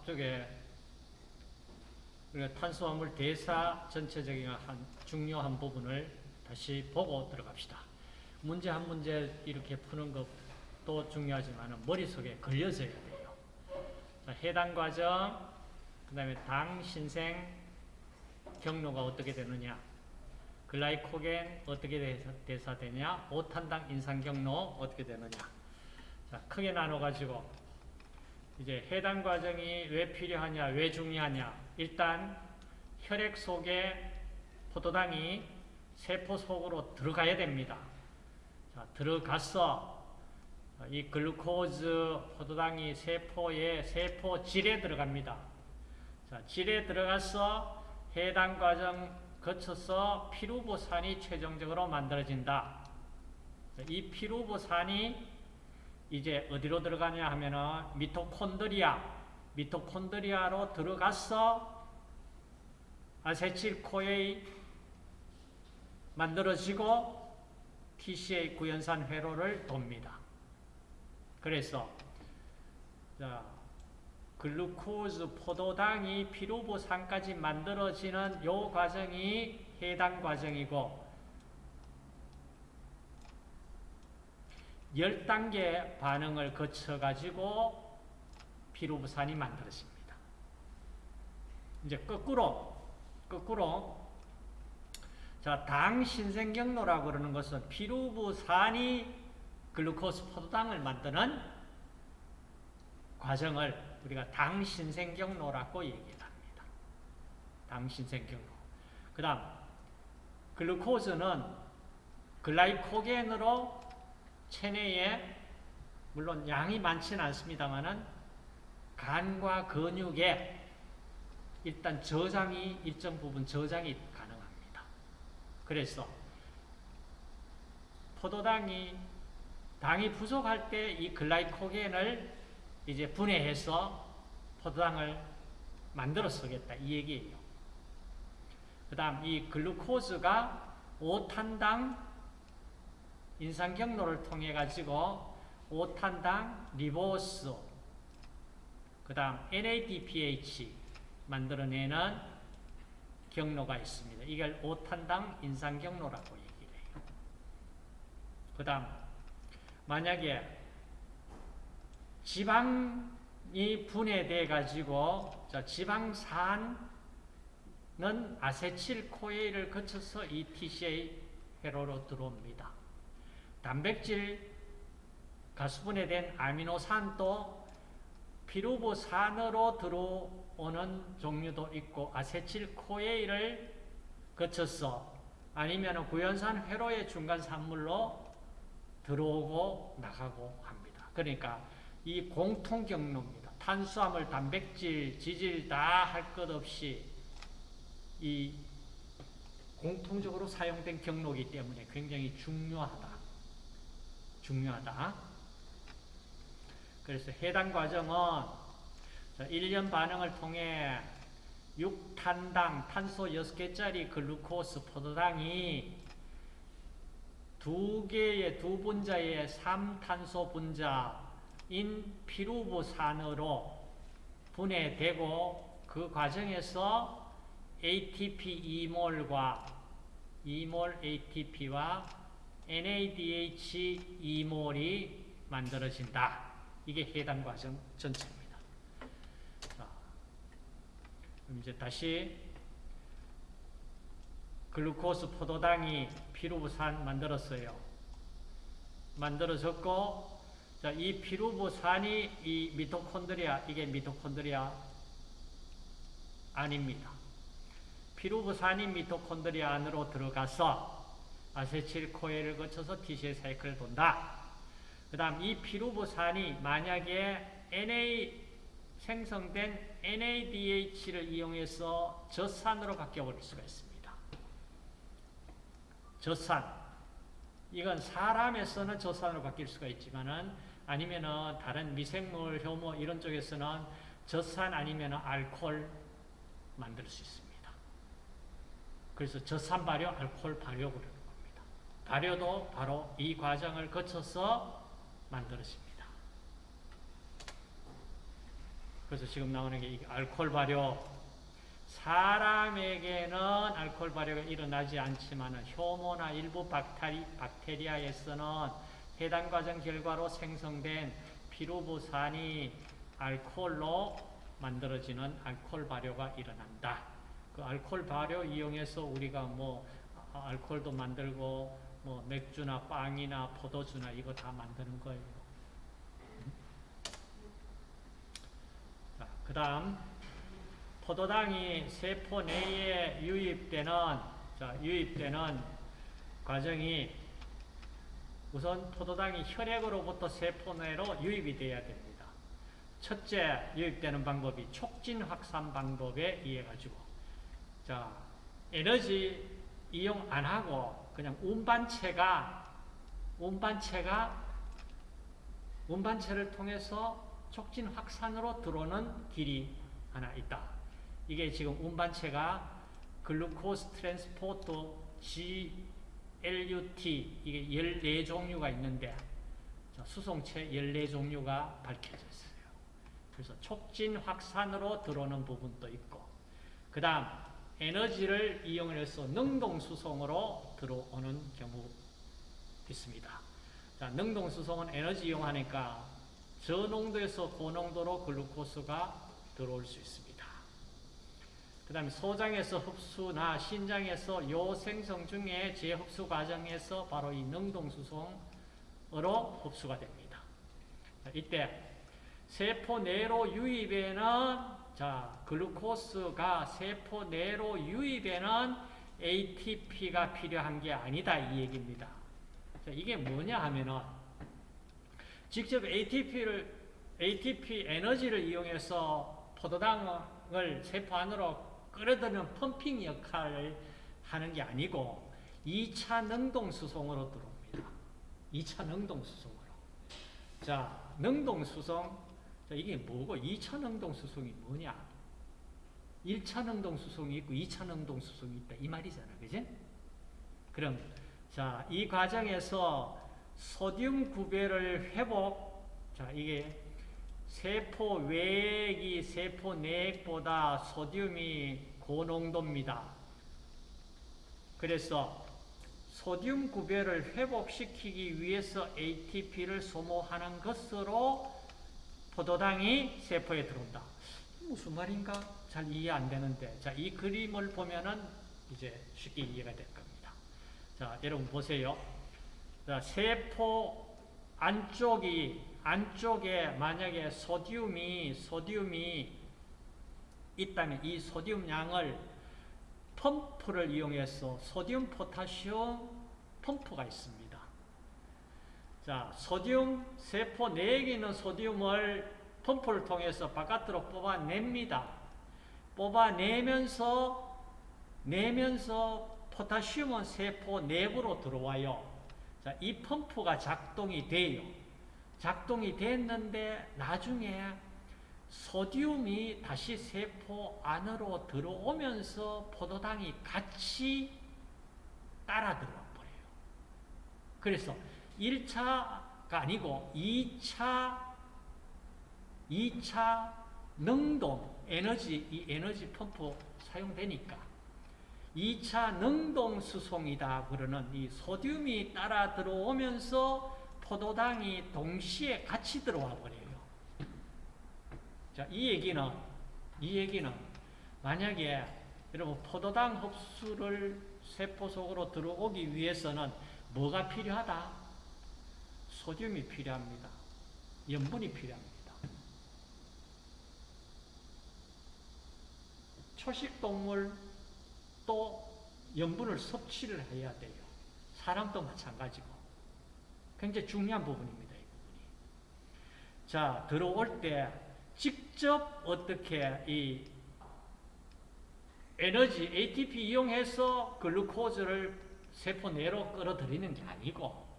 앞쪽에 우리가 탄수화물 대사 전체적인 한 중요한 부분을 다시 보고 들어갑시다. 문제 한 문제 이렇게 푸는 것도 중요하지만 머릿속에 걸려져야 돼요. 자, 해당 과정, 그 다음에 당 신생 경로가 어떻게 되느냐, 글라이코겐 어떻게 대사 되냐, 오탄당 인상 경로 어떻게 되느냐. 자, 크게 나눠가지고 이제 해당 과정이 왜 필요하냐, 왜 중요하냐. 일단 혈액 속에 포도당이 세포 속으로 들어가야 됩니다. 자, 들어가서 이 글루코즈 포도당이 세포에 세포 질에 들어갑니다. 자, 질에 들어가서 해당 과정 거쳐서 피루보산이 최종적으로 만들어진다. 이 피루보산이 이제 어디로 들어가냐 하면은 미토콘드리아, 미토콘드리아로 들어가서 아세틸 코에 만들어지고 TCA 구연산 회로를 돕니다. 그래서 자, 글루코즈 포도당이 피루보산까지 만들어지는 요 과정이 해당 과정이고 10단계 반응을 거쳐가지고 피루부산이 만들어집니다. 이제 거꾸로, 거꾸로, 자, 당 신생경로라고 그러는 것은 피루부산이 글루코스 포도당을 만드는 과정을 우리가 당 신생경로라고 얘기를 합니다. 당 신생경로. 그 다음, 글루코즈는 글라이코겐으로 체내에 물론 양이 많지는 않습니다만은 간과 근육에 일단 저장이 일정 부분 저장이 가능합니다. 그래서 포도당이 당이 부족할 때 이 글라이코겐을 이제 분해해서 포도당을 만들어 쓰겠다 이 얘기예요. 그 다음 이 글루코즈가 5탄당 인상 경로를 통해 가지고 5탄당 리보스 그 다음 NADPH 만들어내는 경로가 있습니다. 이걸 5탄당 인상 경로라고 얘기를 해요. 그 다음 만약에 지방이 분해돼 가지고 지방산은 아세틸코에를 거쳐서 이 TCA 회로로 들어옵니다. 단백질 가수분해된 아미노산도 피루보산으로 들어오는 종류도 있고 아세틸코에일을 거쳐서 아니면 구연산 회로의 중간 산물로 들어오고 나가고 합니다. 그러니까 이 공통 경로입니다. 탄수화물, 단백질, 지질 다 할 것 없이 이 공통적으로 사용된 경로이기 때문에 굉장히 중요하다. 중요하다. 그래서 해당 과정은 1년 반응을 통해 6탄당 탄소 6개짜리 글루코스 포도당이 두 개의 두 분자의 3탄소 분자인 피루부산으로 분해되고 그 과정에서 ATP 2몰과 2몰 ATP와 NADH 2몰이 만들어진다. 이게 해당 과정 전체입니다. 자, 이제 다시 글루코스 포도당이 피루부산 만들었어요. 만들어졌고, 자, 이 피루부산이 이 미토콘드리아, 이게 미토콘드리아 아닙니다. 피루부산이 미토콘드리아 안으로 들어가서 아세틸코에를 거쳐서 TCA 사이클을 돈다. 그 다음 이 피루부산이 만약에 NA 생성된 NADH를 이용해서 젖산으로 바뀌어버릴 수가 있습니다. 젖산. 이건 사람에서는 젖산으로 바뀔 수가 있지만은 아니면은 다른 미생물, 효모 이런 쪽에서는 젖산 아니면 알코올 만들 수 있습니다. 그래서 젖산 발효, 알코올 발효 그래요. 발효도 바로 이 과정을 거쳐서 만들어집니다. 그래서 지금 나오는 게이 알코올 발효. 사람에게는 알코올 발효가 일어나지 않지만 효모나 일부 박테리, 박테리아에서는 해당 과정 결과로 생성된 피루부산이 알코올로 만들어지는 알코올 발효가 일어난다. 그 알코올 발효 이용해서 우리가 뭐 아, 알코올도 만들고 뭐 맥주나 빵이나 포도주나 이거 다 만드는 거예요. 자, 그 다음 포도당이 세포 내에 유입되는 자, 유입되는 과정이 우선 포도당이 혈액으로부터 세포 내로 유입이 돼야 됩니다. 첫째 유입되는 방법이 촉진 확산 방법에 의해 가지고 자 에너지 이용 안 하고 그냥 운반체가 운반체가 운반체를 통해서 촉진 확산으로 들어오는 길이 하나 있다. 이게 지금 운반체가 glucose transport GLUT 이게 14종류가 있는데 수송체 14종류가 밝혀져 있어요. 그래서 촉진 확산으로 들어오는 부분도 있고 그 다음 에너지를 이용해서 능동수송으로 들어오는 경우 있습니다. 자, 능동수송은 에너지 이용하니까 저농도에서 고농도로 글루코스가 들어올 수 있습니다. 그 다음에 소장에서 흡수나 신장에서 요 생성 중에 재흡수 과정에서 바로 이 능동수송으로 흡수가 됩니다. 자, 이때 세포 내로 유입에는 자, 글루코스가 세포 내로 유입에는 ATP가 필요한 게 아니다 이 얘기입니다. 자, 이게 뭐냐 하면은 직접 ATP를 ATP 에너지를 이용해서 포도당을 세포 안으로 끌어들이는 펌핑 역할을 하는 게 아니고 2차 능동수송으로 들어옵니다. 2차 능동수송으로. 자, 능동수송. 자, 이게 뭐고 2차 능동수송이 뭐냐? 1차 능동수송이 있고 2차 능동수송이 있다. 이 말이잖아. 그지? 그럼, 자, 이 과정에서 소듐 구배를 회복, 자, 이게 세포 외액이 세포 내액보다 소듐이 고농도입니다. 그래서 소듐 구배를 회복시키기 위해서 ATP를 소모하는 것으로 포도당이 세포에 들어온다. 무슨 말인가? 잘 이해 안 되는데. 자, 이 그림을 보면은 이제 쉽게 이해가 될 겁니다. 자, 여러분 보세요. 자, 세포 안쪽이 안쪽에 만약에 소듐이 소듐이 있다면 이 소듐 양을 펌프를 이용해서 소듐 포타시움 펌프가 있습니다. 자, 소듐 세포 내에 있는 소듐을 펌프를 통해서 바깥으로 뽑아냅니다. 뽑아내면서 내면서 포타시움은 세포 내부로 들어와요. 자, 이 펌프가 작동이 돼요. 작동이 됐는데 나중에 소듐이 다시 세포 안으로 들어오면서 포도당이 같이 따라 들어와 버려요. 그래서 1차가 아니고 2차 2차 능동 에너지 이 에너지 펌프 사용되니까 2차 능동 수송이다 그러는 이 소듐이 따라 들어오면서 포도당이 동시에 같이 들어와 버려요. 자, 이 얘기는 이 얘기는 만약에 여러분 포도당 흡수를 세포 속으로 들어오기 위해서는 뭐가 필요하다? 소듐이 필요합니다. 염분이 필요합니다. 초식 동물 또 염분을 섭취를 해야 돼요. 사람도 마찬가지고. 굉장히 중요한 부분입니다. 이 부분이. 자, 들어올 때 직접 어떻게 이 에너지 ATP 이용해서 글루코즈를 세포 내로 끌어들이는 게 아니고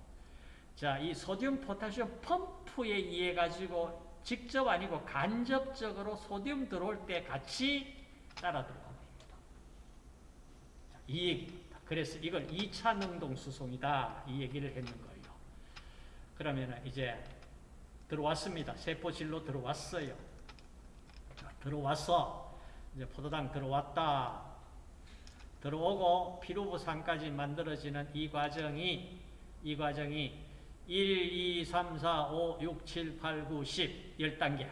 자, 이 소듐 포타시움 펌프에 의해 가지고 직접 아니고 간접적으로 소듐 들어올 때 같이 따라 들어갑니다. 이 얘기입니다. 그래서 이걸 2차 능동 수송이다. 이 얘기를 했는 거예요. 그러면 이제 들어왔습니다. 세포질로 들어왔어요. 들어왔어. 이제 포도당 들어왔다. 들어오고 피루부산까지 만들어지는 이 과정이 이 과정이 1, 2, 3, 4, 5, 6, 7, 8, 9, 10 10단계.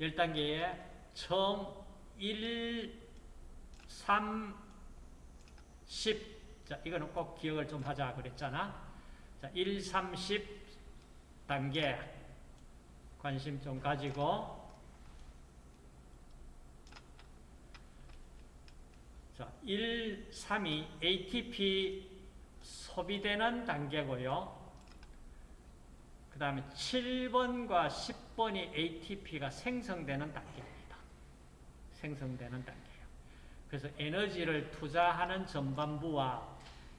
10단계에 처음 1, 3, 10 자, 이거는 꼭 기억을 좀 하자 그랬잖아. 자, 1, 3, 10 단계. 관심 좀 가지고. 자, 1, 3이 ATP 소비되는 단계고요. 그 다음에 7번과 10번이 ATP가 생성되는 단계입니다. 생성되는 단계예요. 그래서 에너지를 투자하는 전반부와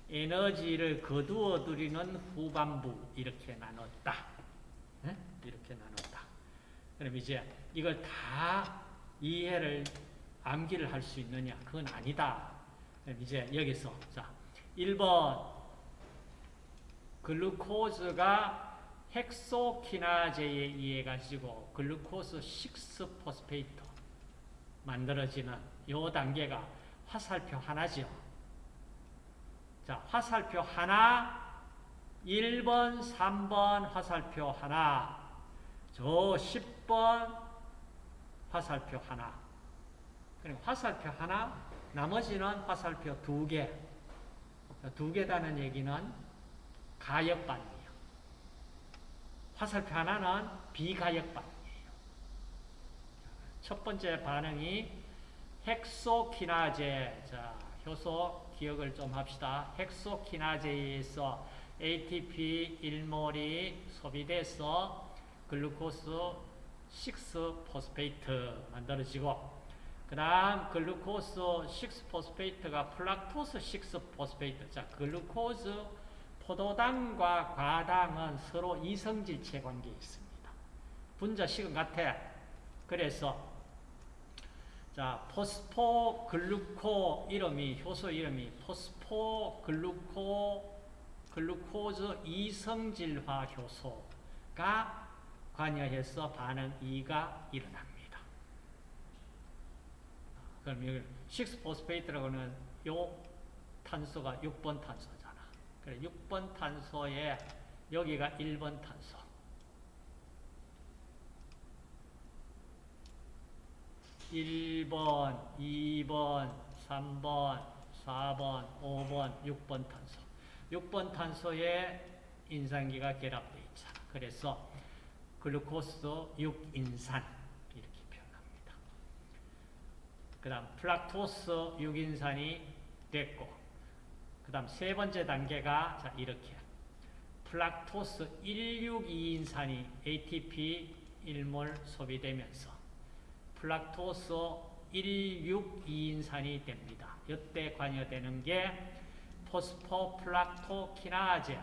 에너지를 거두어 들이는 후반부 이렇게 나눴다. 네? 이렇게 나눴다. 그럼 이제 이걸 다 이해를 암기를 할 수 있느냐? 그건 아니다. 그럼 이제 여기서 자 1번 글루코즈가 헥소키나제에 의해 가지고 글루코스 6포스페이트 만들어지는 요 단계가 화살표 하나죠. 자, 화살표 하나 1번, 3번 화살표 하나 저 10번 화살표 하나 그리고 화살표 하나 나머지는 화살표 두 개. 두 개다는 얘기는 가역반이에요. 화살표 하나는 비가역반이에요. 첫 번째 반응이 헥소키나제. 자, 효소 기억을 좀 합시다. 헥소키나제에서 ATP 1몰이 소비돼서 glucose 6 phosphate 만들어지고 그 다음 glucose 6 phosphate가 fructose 6 phosphate 자 glucose 포도당과 과당은 서로 이성질체 관계에 있습니다. 분자식은 같아. 그래서 자 phosphogluco 이름이 효소 이름이 phosphogluco glucose 이성질화 효소가 관여해서 반응 2가 일어납니다. 그럼 여기 6 phosphate라고는 요 탄소가 6번 탄소잖아. 그래 6번 탄소에 여기가 1번 탄소. (1번) (2번) (3번) (4번) (5번) (6번) 탄소. 6번 탄소에 인산기가 결합되어 있잖아. 그래서 글루코스 6인산 그 다음 플락토스 6인산이 됐고 그 다음 세 번째 단계가 자 이렇게 fructose 1,6-2인산이 ATP 1몰 소비되면서 fructose 1,6-2인산이 됩니다. 이때 관여되는 게 포스포프룩토키나제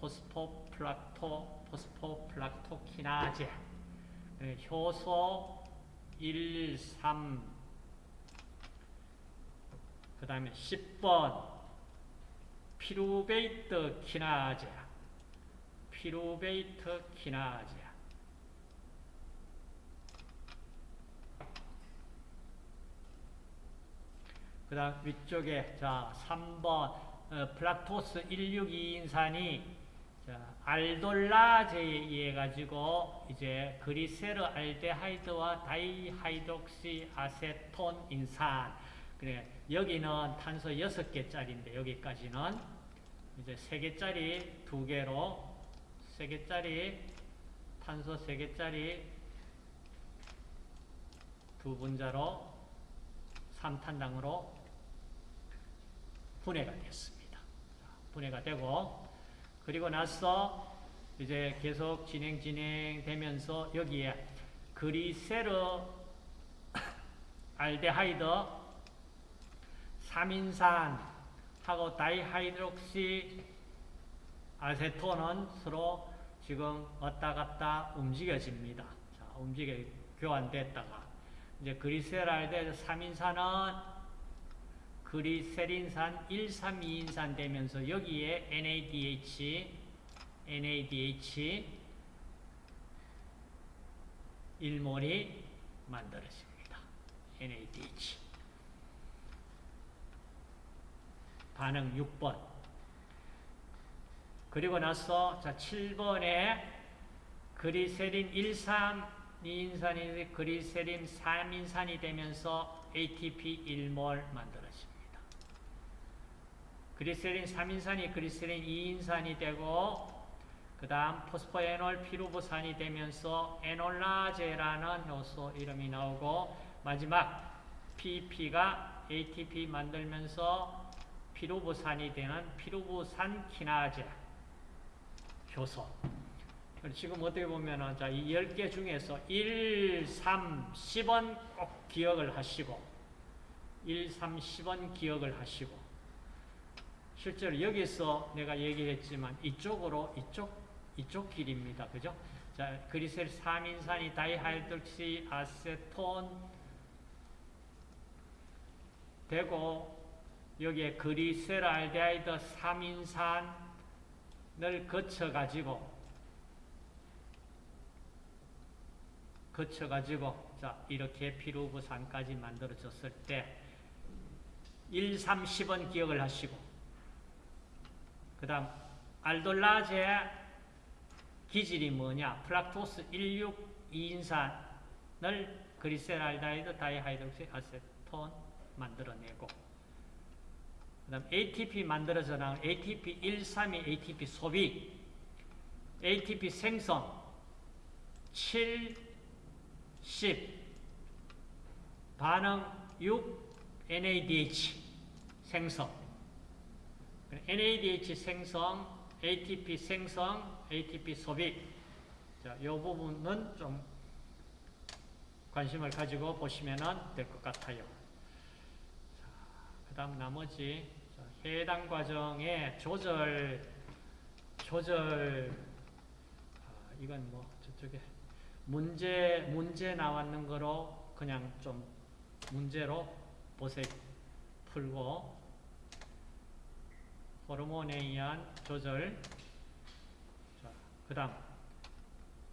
phosphofructo 포스포프룩토키나제 효소 1, 3, 그 다음에 10번 pyruvate 키나제 pyruvate 키나제 그 다음 위쪽에 자 3번 어, fructose 1,6-2인산이 자, 알돌라제에 의해 가지고 이제 glyceraldehyde와 dihydroxyacetone 인산. 그래 여기는 탄소 6개짜리인데 여기까지는 이제 3개짜리 2개로 3개짜리 탄소 3개짜리 두 분자로 3탄당으로 분해가 됐습니다. 분해가 되고 그리고 나서 이제 계속 진행 진행되면서 여기에 그리세르 알데하이드 3인산 하고 dihydroxyacetone은 서로 지금 왔다 갔다 움직여집니다. 자, 움직여 교환됐다가 이제 그리세랄데 3인산은 글리세린산 1, 3, 2인산 되면서 여기에 NADH, NADH 1몰이 만들어집니다. NADH. 반응 6번. 그리고 나서 자 7번에 그리세린 1,3,2인산이 그리세린 3인산이 되면서 ATP 1몰 만들어집니다. 그리세린 3인산이 그리세린 2인산이 되고 그 다음 포스포에놀 피루부산이 되면서 에놀라제라는 효소 이름이 나오고 마지막 PP가 ATP 만들면서 피루부산이 되는 피루부산 키나제 효소 지금 어떻게 보면은 자, 이 10개 중에서 1, 3, 10원 꼭 기억을 하시고 1, 3, 10번 기억을 하시고 실제로 여기서 내가 얘기했지만 이쪽으로 이쪽 이쪽 길입니다. 그죠? 자, 글리세르 3인산이 dihydroxyacetone 되고 여기에 그리셀알데하이드 3인산을 거쳐 가지고 거쳐 가지고 자, 이렇게 피루브산까지 만들어졌을 때 1, 3, 10번 기억을 하시고 그 다음 알돌라제 기질이 뭐냐? fructose 1,6-2인산을 glyceraldehyde dihydroxyacetone 만들어내고 그 다음 ATP 만들어져 나온 ATP 1,3이 ATP 소비 ATP 생성 7, 10 반응 6 NADH 생성 NADH 생성 ATP 생성, ATP 소비. 자, 이 부분은 좀 관심을 가지고 보시면 될 것 같아요. 그 다음 나머지 자, 해당 과정의 조절, 조절, 아, 이건 뭐 저쪽에 문제, 문제 나왔는 거로 그냥 좀 문제로 보세 풀고 호르몬에 의한 조절. 자, 그 다음.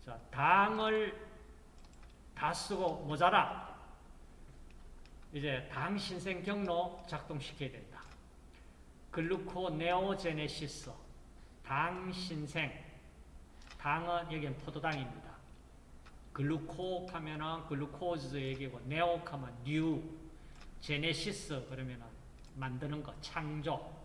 자, 당을 다 쓰고 모자라. 이제 당 신생 경로 작동시켜야 된다. gluconeogenesis. 당 신생. 당은 여기는 포도당입니다. gluco 하면은 glucose 얘기고 neo 하면 new genesis 그러면은 만드는 거 창조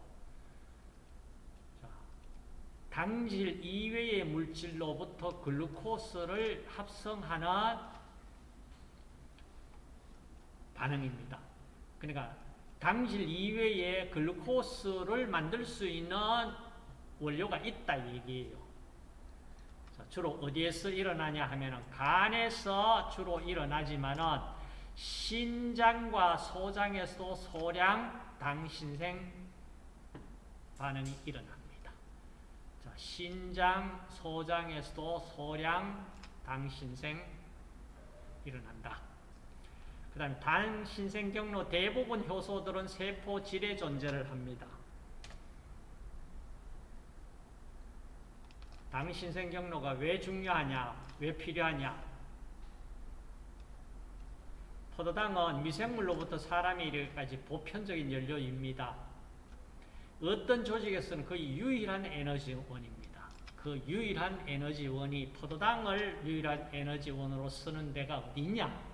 당질 이외의 물질로부터 glucose를 합성하는 반응입니다. 그러니까 당질 이외에 글루코스를 만들 수 있는 원료가 있다 얘기예요. 자, 주로 어디에서 일어나냐 하면 간에서 주로 일어나지만은 신장과 소장에서 소량 당신생 반응이 일어납니다. 신장, 소장에서도 소량 당신생 일어난다. 그 다음에 당신생 경로 대부분 효소들은 세포질에 존재를 합니다. 당신생 경로가 왜 중요하냐, 왜 필요하냐. 포도당은 미생물로부터 사람이 이르기까지 보편적인 연료입니다. 어떤 조직에서는 거의 유일한 에너지원입니다. 그 유일한 에너지원이 포도당을 유일한 에너지원으로 쓰는 데가 어디냐?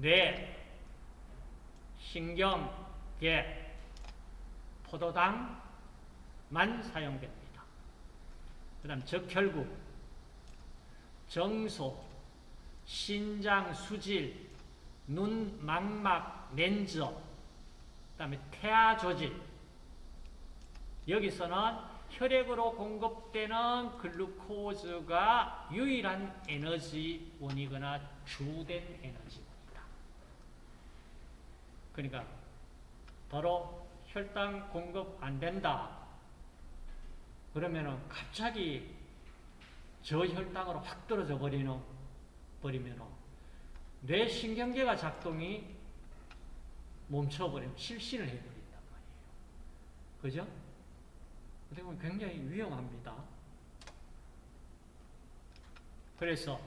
뇌, 신경, 계, 포도당만 사용됩니다. 그 다음 적혈구, 정소, 신장, 수질, 눈, 망막, 렌즈, 그 다음에 태아 조직, 여기서는 혈액으로 공급되는 글루코즈가 유일한 에너지원이거나 주된 에너지원이다. 그러니까 바로 혈당 공급 안 된다. 그러면은 갑자기 저혈당으로 확 떨어져 버리는 버리면은 뇌 신경계가 작동이 멈춰버리면 실신을 해버린단 말이에요. 그죠? 어떻게 보면 굉장히 위험합니다. 그래서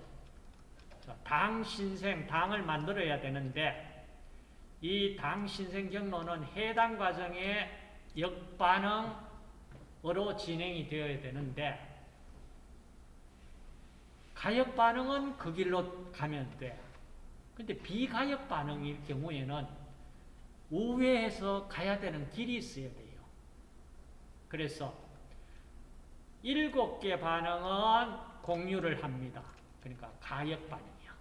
자, 당 신생, 당을 만들어야 되는데 이 당 신생 경로는 해당 과정의 역반응으로 진행이 되어야 되는데 가역 반응은 그 길로 가면 돼. 근데 비가역 반응일 경우에는 우회해서 가야 되는 길이 있어야 돼요. 그래서 일곱 개 반응은 공유를 합니다. 그러니까 가역 반응이야.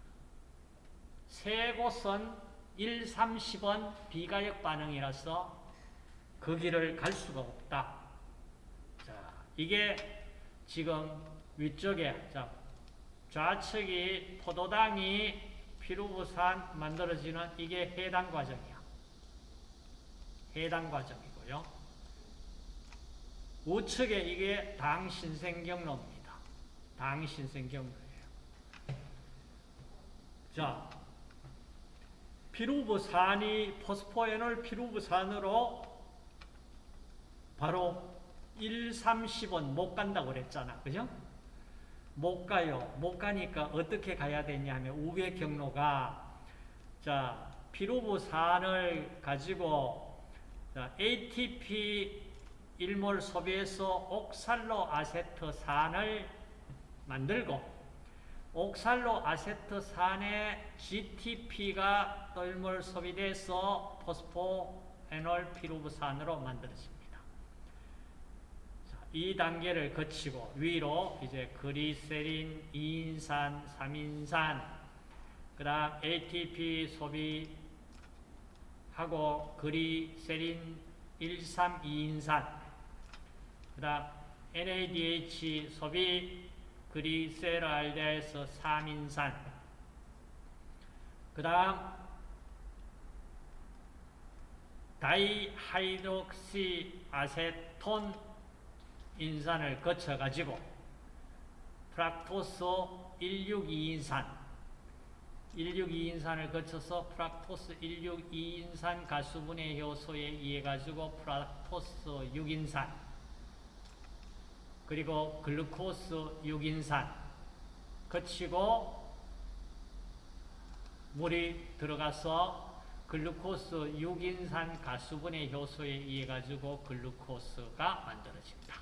세 곳은 1, 3, 10은 비가역 반응이라서 그 길을 갈 수가 없다. 자, 이게 지금 위쪽에 자, 좌측이 포도당이 피루부산 만들어지는 이게 해당 과정이야. 해당 과정이고요. 우측에 이게 당신생경로입니다. 당신생경로예요. 자, 피루부산이 포스포에놀 피루부산으로 바로 1, 3, 10원 못 간다고 그랬잖아. 그죠? 못 가요. 못 가니까 어떻게 가야 되냐 하면 우회 경로가 자, 피루부산을 가지고 자, ATP 1몰 소비해서 옥살로 아세트산을 만들고 옥살로 아세트산의 GTP가 또 1몰 소비돼서 포스포 에놀 피루부산으로 만들어집니다. 이 단계를 거치고 위로 이제 그리세린 2인산, 3인산, 그 다음 ATP 소비하고 그리세린 1, 3, 2인산, 그 다음 NADH 소비 그리세랄데에서 3인산, 그 다음 dihydroxyacetone 인산을 거쳐가지고 fructose 162인산 162인산을 거쳐서 fructose 162인산 가수분해 효소에 의해 가지고 fructose 6인산 그리고 glucose 6인산 거치고 물이 들어가서 글루코스 6인산 가수분해 효소에 의해 가지고 글루코스가 만들어집니다.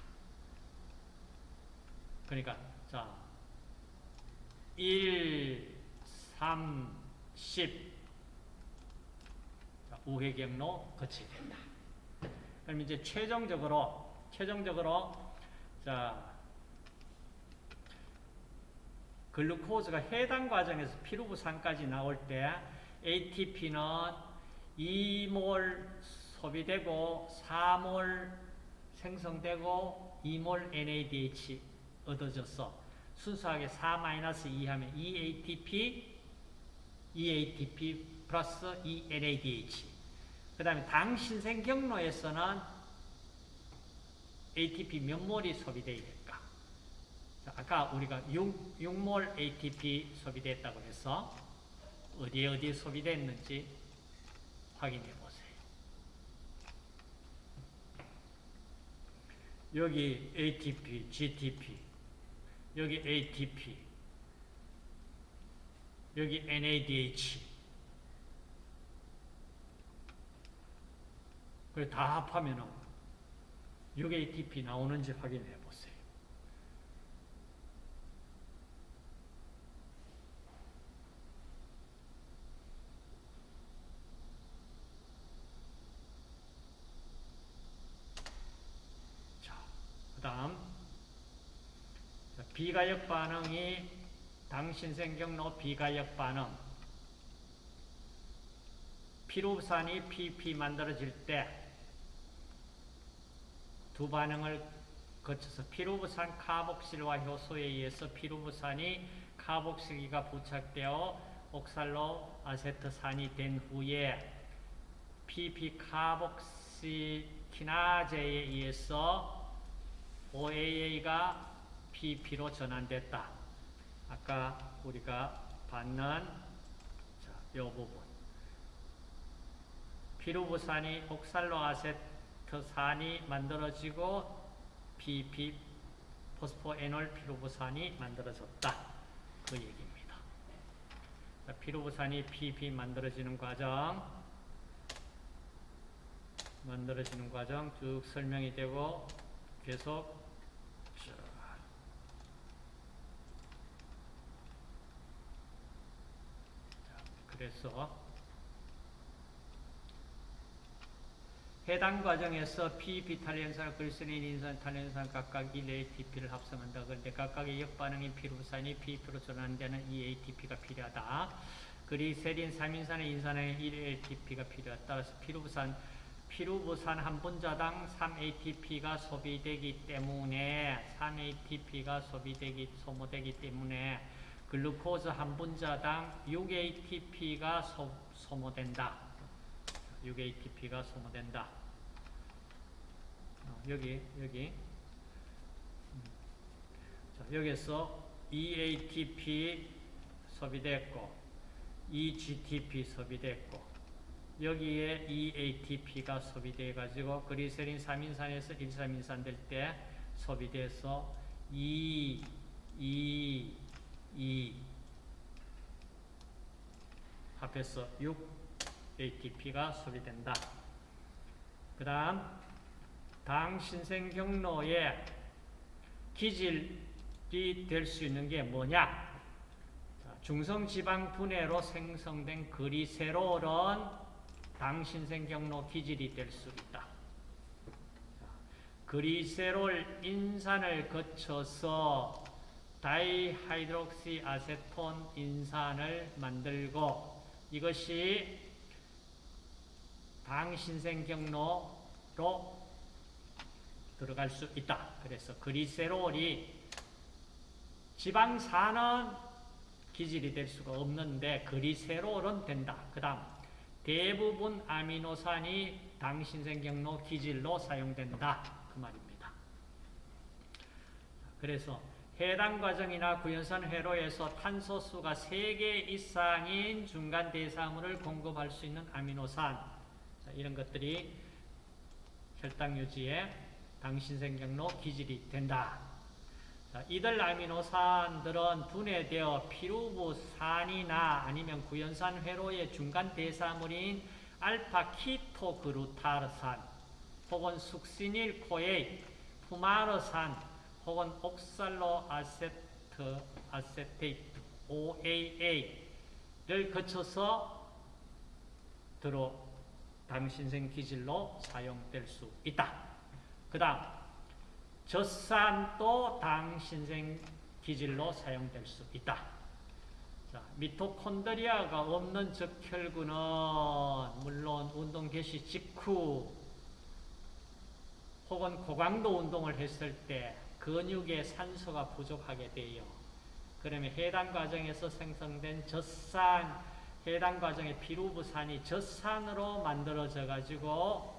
그러니까 자 1, 3, 10 자, 우회 경로 거치게 된다. 그럼 이제 최종적으로 최종적으로 자 글루코즈가 해당 과정에서 피루부산까지 나올 때 ATP는 2몰 소비되고 4몰 생성되고 2몰 NADH 얻어져서 순수하게 4-2 하면 EATP, EATP 플러스 ENADH. 그 다음에 당신생 경로에서는 ATP 몇 몰이? 자, 아까 우리가 6, 6몰 ATP 소비됐다고 해서 어디에 어디에 소비됐는지 확인해 보세요. 여기 ATP, GTP, 여기 ATP, 여기 NADH. 다 합하면 6ATP 나오는지 확인해 보세요. 자, 그 다음 비가역 반응이 당신생경로 비가역 반응 피루산이 PP 만들어질 때 두 반응을 거쳐서 피루부산 카복실화 효소에 의해서 피루부산이 카복실기가 부착되어 옥살로 아세트산이 된 후에 PP 카복시키나제에 의해서 OAA가 PP로 전환됐다. 아까 우리가 받는 자, 이 부분. 피루부산이 옥살로아세트 산이 만들어지고 PP 포스포에놀 피루부산이 만들어졌다. 그 얘기입니다. 자, 피루부산이 PP 만들어지는 과정 만들어지는 과정 쭉 설명이 되고 계속 그래서 해당 과정에서 PP 탄련산, 글리세린, 인산, 탄련산 각각 1ATP를 합성한다. 그런데 각각의 역반응인 피루산이 PP로 전환되는 2ATP가 필요하다. 그리 세린, 3인산의 인산의 1ATP가 필요하다. 따라서 피루산, 피루부산 한 분자당 3ATP가 소비되기 때문에 3ATP가 소비되기 소모되기 때문에 글루코즈 한 분자당 6ATP가 소, 소모된다. 6ATP가 소모된다. 어, 여기 여기 음. 자, 여기서 EATP 소비됐고 EGTP 소비됐고 여기에 EATP가 소비돼 가지고 그리세린 3인산에서 1, 3인산 될 때 소비돼서 E, E, E 합해서 6 ATP가 소비된다. 그 다음 당 신생 경로에 기질이 될 수 있는 게 뭐냐? 중성 지방 분해로 생성된 그리세롤은 당 신생 경로 기질이 될 수 있다. 글리세롤 인산을 거쳐서 dihydroxyacetone 인산을 만들고 이것이 당신생 경로로 들어갈 수 있다. 그래서 글리세롤이 지방산은 기질이 될 수가 없는데 글리세롤은 된다. 그 다음 대부분 아미노산이 당신생 경로 기질로 사용된다. 그 말입니다. 그래서 해당 과정이나 구연산 회로에서 탄소수가 3개 이상인 중간 대사물을 공급할 수 있는 아미노산 자, 이런 것들이 혈당 유지에 당신생 경로 기질이 된다. 자, 이들 아미노산들은 분해되어 피루부산이나 아니면 구연산 회로의 중간 대사물인 알파 키토그루타르산 혹은 숙시닐 코에이 푸마르산 혹은 옥살로 아세트 아세테이트 OAA를 거쳐서 들어 당신생 기질로 사용될 수 있다. 그 다음 젖산도 당신생 기질로 사용될 수 있다. 자, 미토콘드리아가 없는 적혈구는 물론 운동 개시 직후 혹은 고강도 운동을 했을 때 근육에 산소가 부족하게 돼요. 그러면 해당 과정에서 생성된 젖산, 해당 과정의 피루부산이 젖산으로 만들어져 가지고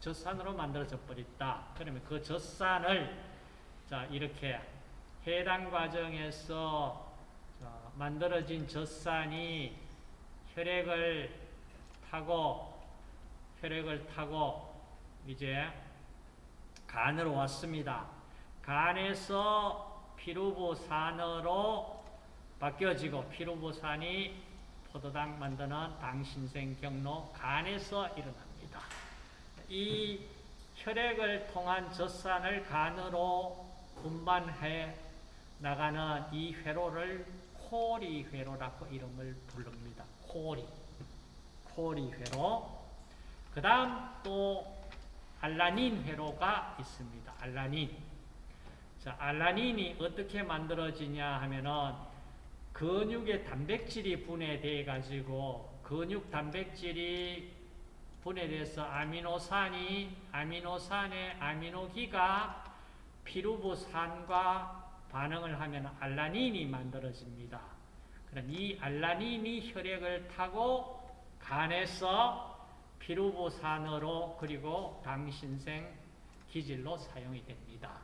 젖산으로 만들어져 버렸다. 그러면 그 젖산을 자 이렇게 해당 과정에서 만들어진 젖산이 혈액을 타고 혈액을 타고 이제 간으로 왔습니다. 간에서 피루부산으로 바뀌어지고 피루부산이 포도당 만드는 당신생 경로 간에서 일어납니다. 이 혈액을 통한 젖산을 간으로 분반해 나가는 이 회로를 코리 회로라고 이름을 부릅니다. 코리. 코리 회로. 그 다음 또 알라닌 회로가 있습니다. 알라닌. 자, 알라닌이 어떻게 만들어지냐 하면은 근육의 단백질이 분해돼 가지고 근육 단백질이 분해돼서 아미노산이 아미노산의 아미노기가 피루부산과 반응을 하면 알라닌이 만들어집니다. 그럼 이 알라닌이 혈액을 타고 간에서 피루부산으로 그리고 당신생 기질로 사용이 됩니다.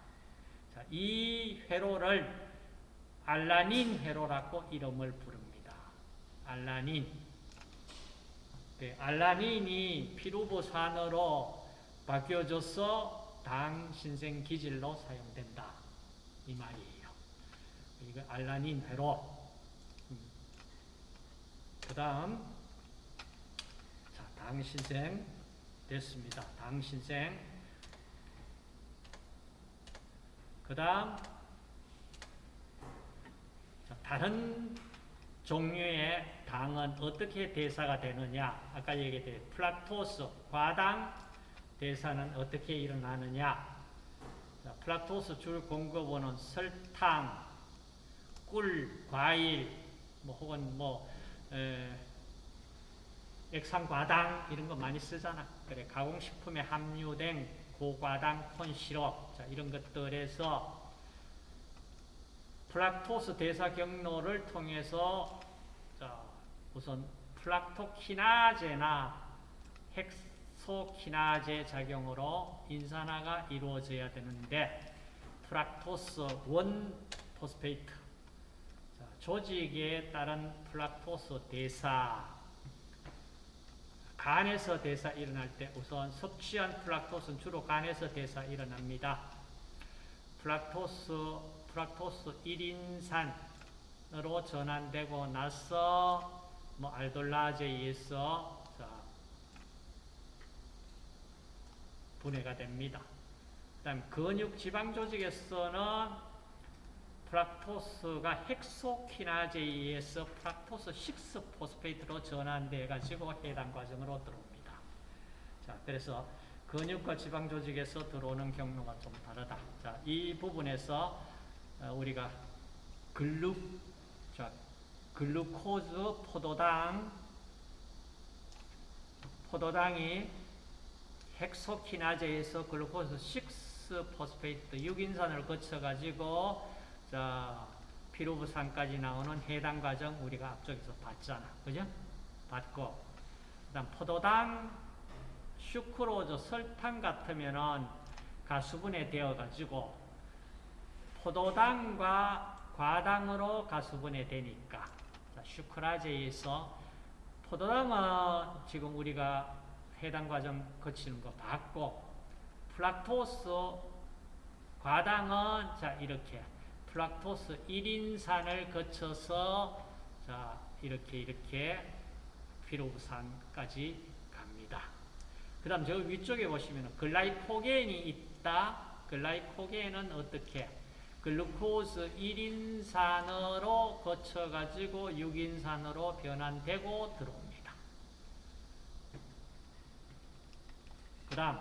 자, 이 회로를 알라닌 회로라고 이름을 부릅니다. 알라닌. 네, 알라닌이 피루부산으로 바뀌어져서 당 신생 기질로 사용된다. 이 말이에요. 이거 알라닌 회로. 음. 그 다음, 자, 당 신생 됐습니다. 당 신생. 그 다음, 다른 종류의 당은 어떻게 대사가 되느냐? 아까 얘기했듯이 fructose, 과당 대사는 어떻게 일어나느냐? 자, fructose 주 공급원은 설탕, 꿀, 과일, 뭐 혹은 뭐 에, 액상과당 이런 거 많이 쓰잖아. 그래 가공식품에 함유된 고과당 corn syrup 자, 이런 것들에서 fructose 대사 경로를 통해서 자, 우선 fructokinase나 hexokinase 작용으로 인산화가 이루어져야 되는데 fructose one phosphate 자, 조직에 따른 fructose 대사 간에서 대사 일어날 때 우선 섭취한 fructose는 주로 간에서 대사 일어납니다. fructose fructose 1인산으로 전환되고 나서 뭐 aldolase에 의해서 자, 분해가 됩니다. 그다음 근육 지방 조직에서는 fructose가 hexokinase에 의해서 fructose 6 phosphate로 전환돼 가지고 해당 과정으로 들어옵니다. 자, 그래서 근육과 지방 조직에서 들어오는 경로가 좀 다르다. 자, 이 부분에서 어, 우리가 glu, 자, glucose 포도당, 포도당이 hexokinase에서 glucose 6 phosphate 6인산을 거쳐 가지고 자, 피루브산까지 나오는 해당 과정 우리가 앞쪽에서 봤잖아. 그죠? 봤고. 그 다음 포도당, sucrose, 설탕 같으면은 가수분해 되어 가지고 포도당과 과당으로 가수분해 되니까 sucrase에서 포도당은 지금 우리가 해당 과정 거치는 거 봤고 fructose 과당은 자 이렇게 fructose 1인산을 거쳐서 자 이렇게 이렇게 피로부산까지 갑니다. 그 다음 저 위쪽에 보시면 글라이코겐이 있다. 글라이코겐은 어떻게 글루코스 1인산으로 거쳐가지고 6인산으로 변환되고 들어옵니다. 그 다음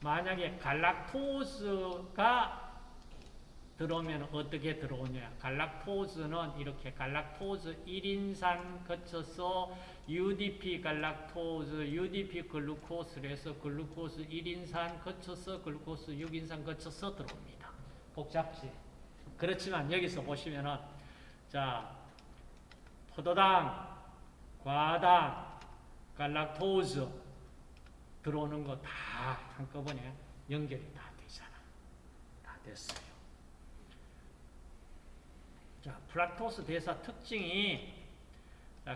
만약에 갈락토스가 들어오면 어떻게 들어오냐 갈락토스는 이렇게 갈락토스 1인산 거쳐서 UDP 갈락토스, UDP 글루코스를 해서 글루코스 1인산 거쳐서 글루코스 6인산 거쳐서 들어옵니다. 복잡지? 그렇지만 여기서 보시면은 자 포도당, 과당, 갈락토즈 들어오는 거 다 한꺼번에 연결이 다 되잖아. 다 됐어요. 자, fructose 대사 특징이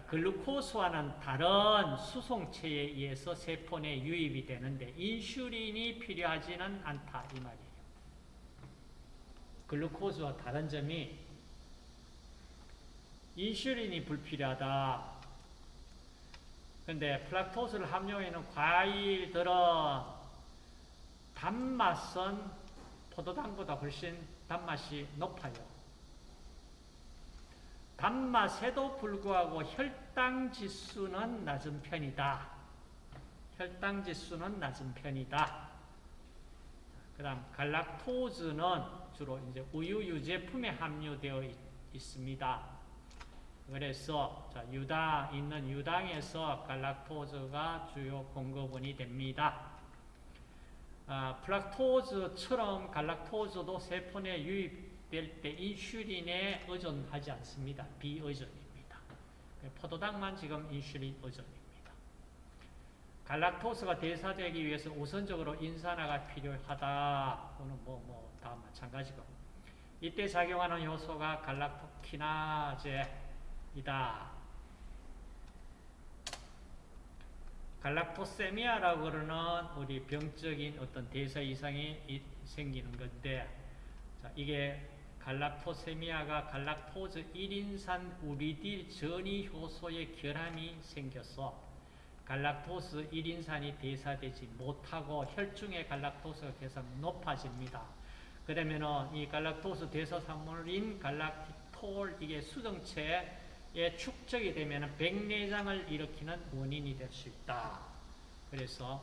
glucose와는 다른 수송체에 의해서 세포 내 유입이 되는데 인슐린이 필요하지는 않다 이 말이에요. glucose와 다른 점이 인슐린이 불필요하다. 근데 플락토스를 함유하는 과일들은 단맛은 포도당보다 훨씬 단맛이 높아요. 단맛에도 불구하고 혈당 지수는 낮은 편이다. 혈당 지수는 낮은 편이다. 그 다음 갈락토즈는 주로 이제 우유 유제품에 함유되어 있, 습니다 그래서 자, 유당 있는 유당에서 갈락토즈가 주요 공급원이 됩니다. 아, 플락토즈처럼 갈락토즈도 세포 내 유입될 때 인슐린에 의존하지 않습니다. 비의존입니다. 포도당만 지금 인슐린 의존입니다. 갈락토스가 대사되기 위해서 우선적으로 인산화가 필요하다. 오늘 뭐, 뭐, 다 마찬가지고 이때 작용하는 요소가 갈락토키나제이다. 갈락토세미아라고 그러는 우리 병적인 어떤 대사 이상이 생기는 건데 자, 이게 갈락토세미아가 갈락토즈 1인산 우리딜 전이 효소의 결함이 생겨서 갈락토스 1인산이 대사되지 못하고 혈중의 갈락토스가 계속 높아집니다. 그러면은 이 갈락토스 대사산물인 갈락티톨 이게 수정체에 축적이 되면 백내장을 일으키는 원인이 될 수 있다. 그래서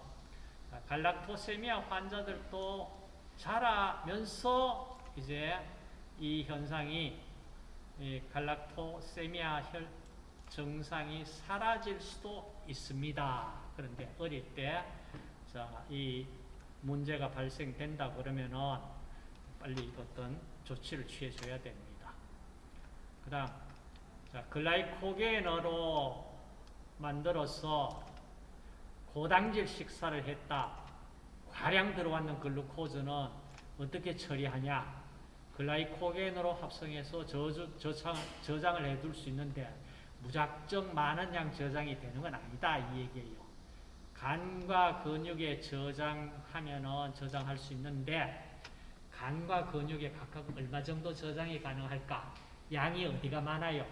갈락토세미아 환자들도 자라면서 이제 이 현상이 이 갈락토세미아 혈 증상이 사라질 수도 있습니다. 그런데 어릴 때, 자, 이 문제가 발생된다 그러면은 빨리 어떤 조치를 취해줘야 됩니다. 그 다음, 자, 글라이코겐으로 만들어서 고당질 식사를 했다. 과량 들어왔는 글루코즈는 어떻게 처리하냐? 글라이코겐으로 합성해서 저주, 저장, 저장을 해둘 수 있는데 무작정 많은 양 저장이 되는 건 아니다 이 얘기예요. 간과 근육에 저장하면은 저장할 수 있는데 간과 근육에 각각 얼마 정도 저장이 가능할까? 양이 어디가 많아요?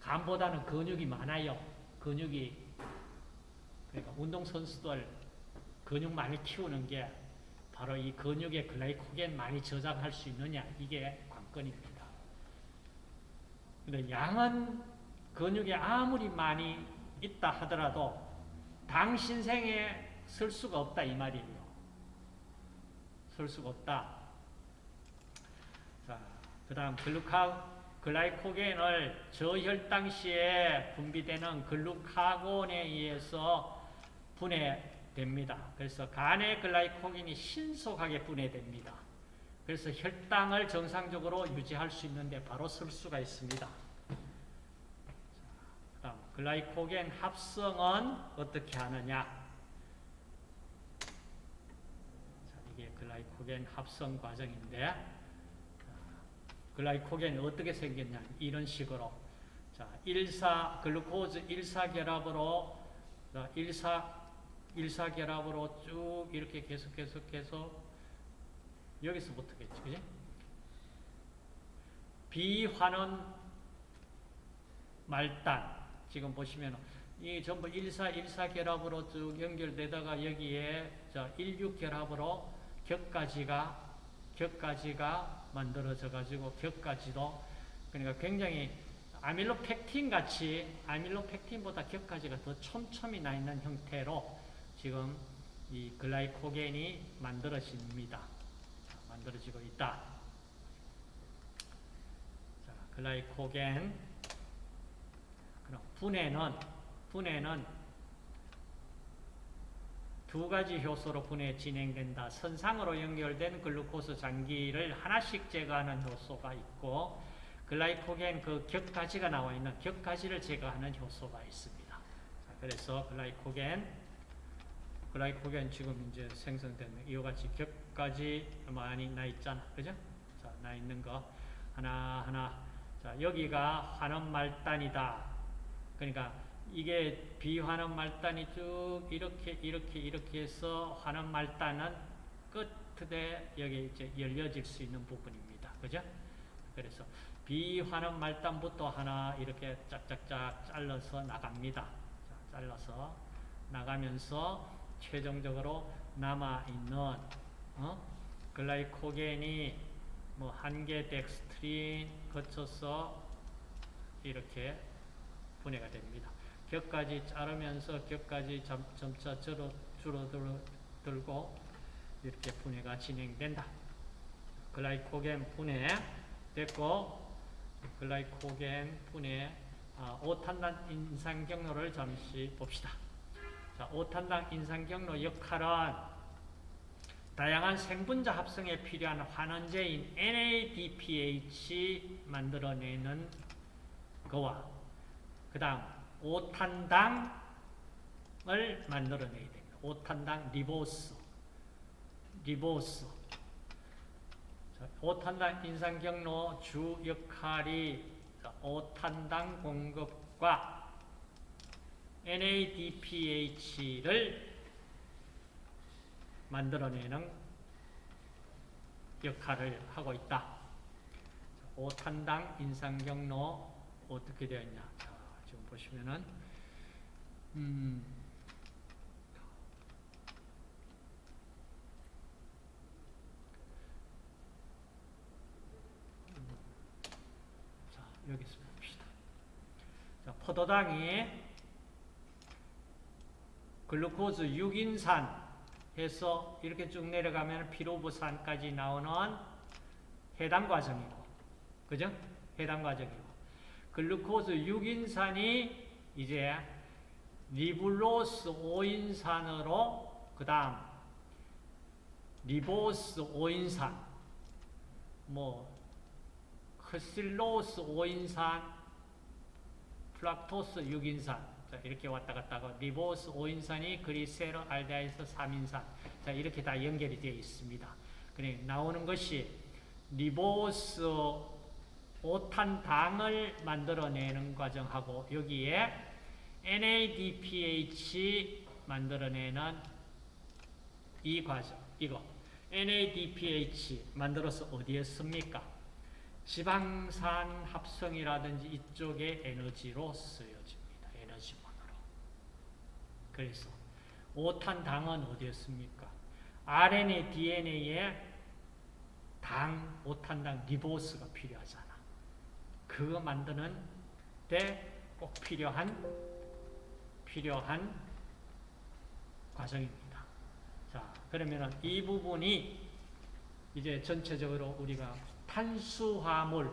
간보다는 근육이 많아요. 근육이 그러니까 운동선수들 근육 많이 키우는 게 바로 이 근육에 글라이코겐 많이 저장할 수 있느냐 이게 관건입니다. 근데 양은 근육에 아무리 많이 있다 하더라도 당신생에 쓸 수가 없다 이 말이에요. 쓸 수가 없다. 자, 그 다음 글루카 글라이코겐을 저혈당 시에 분비되는 글루카곤에 의해서 분해됩니다. 그래서 간의 글라이코겐이 신속하게 분해됩니다. 그래서 혈당을 정상적으로 유지할 수 있는데 바로 쓸 수가 있습니다. 다음 글라이코겐 합성은 어떻게 하느냐? 자, 이게 글라이코겐 합성 과정인데 글라이코겐이 어떻게 생겼냐? 이런 식으로 자, 1사 글루코즈 1사 결합으로 1사 1사 결합으로 쭉 이렇게 계속 계속해서 여기서부터겠지, 그지? 비환원 말단 지금 보시면 이 전부 1사 1사 결합으로 쭉 연결되다가 여기에 자 16 결합으로 격가지가 격가지가 만들어져 가지고 격가지도 그러니까 굉장히 아밀로펙틴 같이 아밀로펙틴보다 격가지가 더 촘촘히 나 있는 형태로 지금 이 글라이코겐이 만들어집니다. 만들어지고 있다. 자, 글라이코겐 그럼 분해는 분해는 두 가지 효소로 분해 진행된다. 선상으로 연결된 글루코스 장기를 하나씩 제거하는 효소가 있고 글라이코겐 그 격가지가 나와 있는 격가지를 제거하는 효소가 있습니다. 자, 그래서 글라이코겐 글라이코겐 지금 이제 생성된 이와 같이 격가지 많이 나 있잖아. 그죠? 자, 나 있는 거 하나하나. 자, 여기가 환원 말단이다. 그러니까 이게 비환원 말단이 쭉 이렇게 이렇게 이렇게 해서 환원 말단은 끝에 여기 이제 열려질 수 있는 부분입니다. 그죠? 그래서 비환원 말단부터 하나 이렇게 짝짝짝 잘라서 나갑니다. 자, 잘라서 나가면서 최종적으로 남아있는 어? glycogen이 뭐 한계 덱스트린 거쳐서 이렇게 분해가 됩니다. 곁가지 자르면서 곁가지 점차 줄어, 줄어들고 이렇게 분해가 진행된다. glycogen 분해 됐고 glycogen 분해 아, 5탄당 인산 경로를 잠시 봅시다. 자, 5탄당 인산 경로 역할은 다양한 생분자 합성에 필요한 환원제인 NADPH 만들어내는 거와 그 다음 5탄당을 만들어내야 됩니다. 5탄당 ribose ribose 5탄당 인상 경로 주 역할이 5탄당 공급과 NADPH를 만들어내는 역할을 하고 있다. 5탄당 인상 경로 어떻게 되어 있냐. 보시면은 음, 자, 여기서 봅시다. 자, 포도당이 glucose 6인산 해서 이렇게 쭉 내려가면 피루브산까지 나오는 해당 과정이고, 그죠? 해당 과정이고. glucose 6인산이 이제 ribulose 5인산으로 그 다음 ribose 5인산 뭐 크실로스 5인산 프락토스 6인산 자, 이렇게 왔다 갔다 하고 리보스 5인산이 글리세르알데하이드 3인산 자 이렇게 다 연결이 되어 있습니다. 그래 나오는 것이 리보스 5탄당을 만들어내는 과정하고 여기에 NADPH 만들어내는 이 과정, 이거 NADPH 만들어서 어디에 씁니까? 지방산 합성이라든지 이쪽에 에너지로 쓰여집니다. 에너지원으로. 그래서 5탄 당은 어디에 씁니까? RNA, DNA에 당, 5탄 당 리보스가 필요하잖아. 그거 만드는 데 꼭 필요한 필요한 과정입니다. 자, 그러면은 이 부분이 이제 전체적으로 우리가 탄수화물은